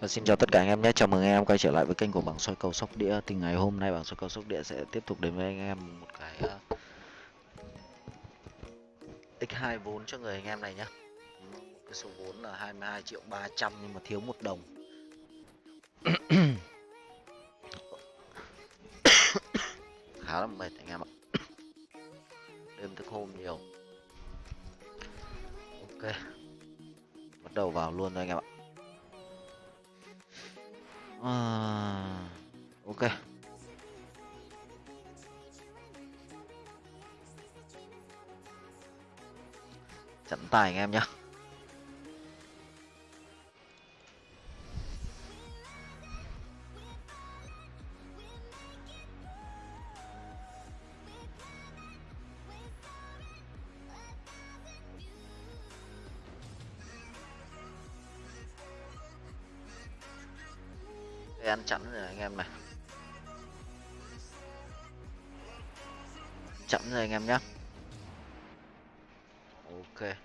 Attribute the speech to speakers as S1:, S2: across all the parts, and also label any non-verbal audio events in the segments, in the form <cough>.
S1: Và xin chào tất cả anh em nhé, chào mừng anh em quay trở lại với kênh của bảng soi cầu sóc đĩa. Thì ngày hôm nay bảng soi cầu sóc đĩa sẽ tiếp tục đến với anh em một cái uh, X2 vốn cho người anh em này nhé. Cái số vốn là 22 triệu 300 nhưng mà thiếu một đồng. <coughs> Khá là mệt anh em ạ. Đêm thức hôm nhiều. Ok. Bắt đầu vào luôn thôi anh em ạ à, ok. Chặn tài anh em nhé Đây ăn chẵn rồi anh em này. Chậm rồi anh em nhé ok.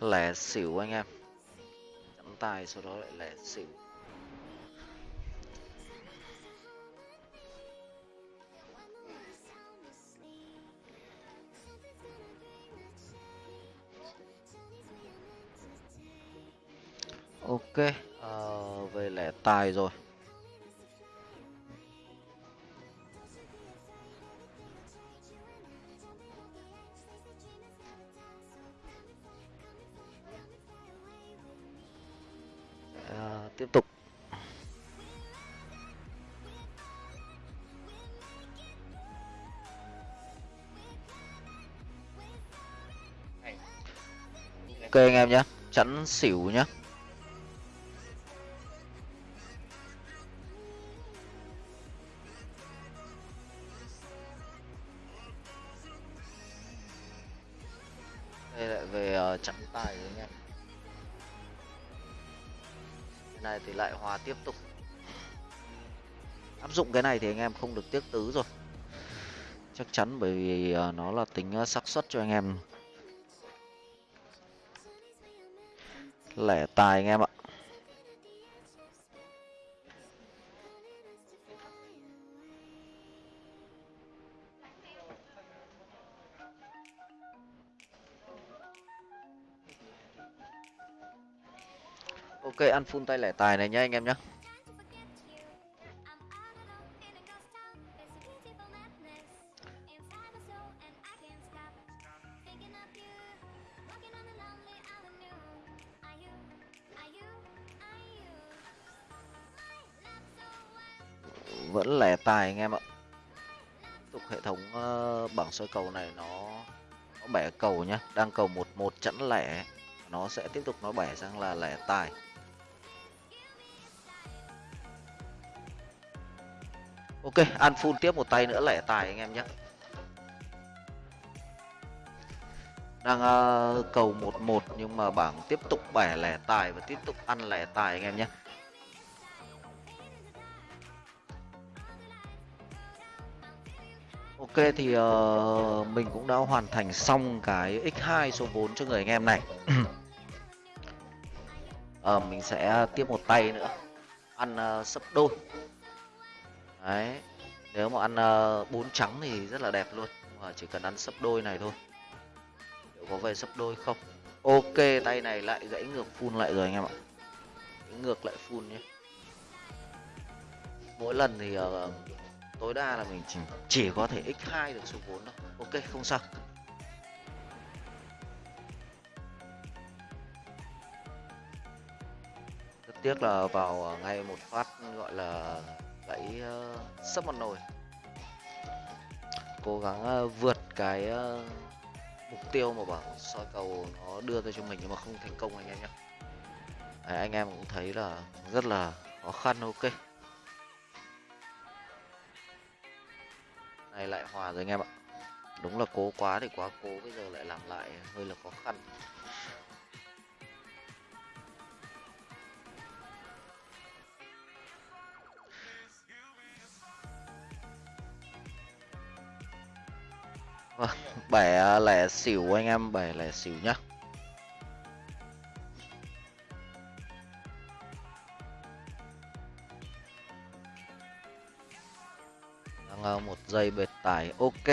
S1: Lẻ xỉu anh em. Chậm tài sau đó lại lẻ xỉu. Ok uh, về lẻ tài rồi. À, tiếp tục. Ok anh em nhé chắn xỉu nhé. Lại chặn tài rồi anh em. Cái này thì lại hòa tiếp tục. Áp dụng cái này thì anh em không được tiếc tứ rồi. Chắc chắn bởi vì à, nó là tính à, xác suất cho anh em. Lẻ tài anh em ạ. Ok ăn full tay lẻ tài này nhá anh em nhé vẫn lẻ tài anh em ạ. Tiếp tục hệ thống uh, bảng soi cầu này nó nó bẻ cầu nhá đang cầu một một chẵn lẻ nó sẽ tiếp tục nó bẻ sang là lẻ tài. Ok ăn full tiếp một tay nữa lẻ tài anh em nhé. Đang uh, cầu một một nhưng mà bảng tiếp tục bẻ lẻ tài và tiếp tục ăn lẻ tài anh em nhé. Ok thì uh, mình cũng đã hoàn thành xong cái x2 số 4 cho người anh em này. <clears throat> uh, mình sẽ ờ, tiếp một tay nữa. Ăn uh, sấp đôi. Đấy. Nếu mà ăn uh, trắng thì rất là đẹp luôn. Nhưng mà chỉ cần ăn sấp đôi này thôi. Liệu có về sấp đôi không? Ok tay này lại gãy ngược full lại rồi anh em ạ. Gãy ngược lại full nhé. Mỗi lần thì uh, tối đa là mình chỉ chỉ có thể x2 được số vốn thôi. Ok không sao. Tiếc là vào ờ, ngay một phát gọi là gãy uh, sấp một nồi. Cố gắng uh, vượt cái uh, mục tiêu mà bảng soi cầu nó đưa ra cho mình nhưng mà không thành công anh em nhé Đấy, anh em cũng thấy là rất là khó khăn ok. Này lại hòa rồi anh em ạ. Đúng là cố quá thì quá cố bây giờ lại làm lại hơi là khó khăn. Vâng, bẻ à, lẻ xỉu anh em bẻ lẻ xỉu nhá. Đang à, một giây bệt tải ok.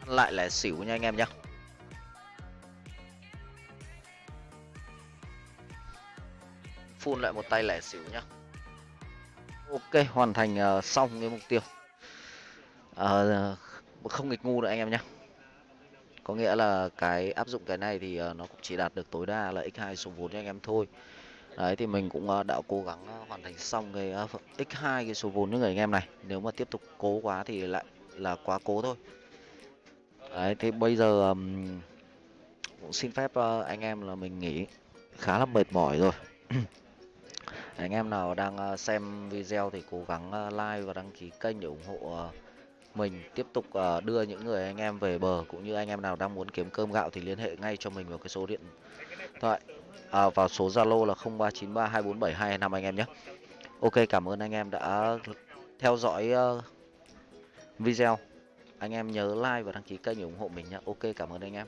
S1: Ăn lại lẻ xỉu nha anh em nhá. Phun lại một tay lẻ xỉu nhá. Ok hoàn thành uh, xong cái mục tiêu. Uh, không nghịch ngu nữa anh em nhé có nghĩa là cái áp dụng cái này thì ờ, nó cũng chỉ đạt được tối đa là x2 số vốn cho anh em thôi. Đấy, thì mình cũng ờ, đã cố gắng ờ, hoàn thành xong cái x2 cái số vốn cho người anh em này. Nếu mà tiếp tục cố quá thì lại là quá cố thôi. Đấy, thì bây giờ cũng xin phép anh em là mình nghỉ khá là mệt mỏi rồi. <clears throat> Anh em nào đang xem video thì cố gắng like và đăng ký kênh để ủng hộ mình tiếp tục ờ, đưa những người anh em về bờ cũng như anh em nào đang muốn kiếm cơm gạo thì liên hệ ngay cho mình vào cái số điện thoại à, vào số Zalo là 0393247225 anh em nhé. Ok cảm ơn anh em đã theo dõi ờ, video. Anh em nhớ like và đăng ký kênh để ủng hộ mình nhé. Ok cảm ơn anh em.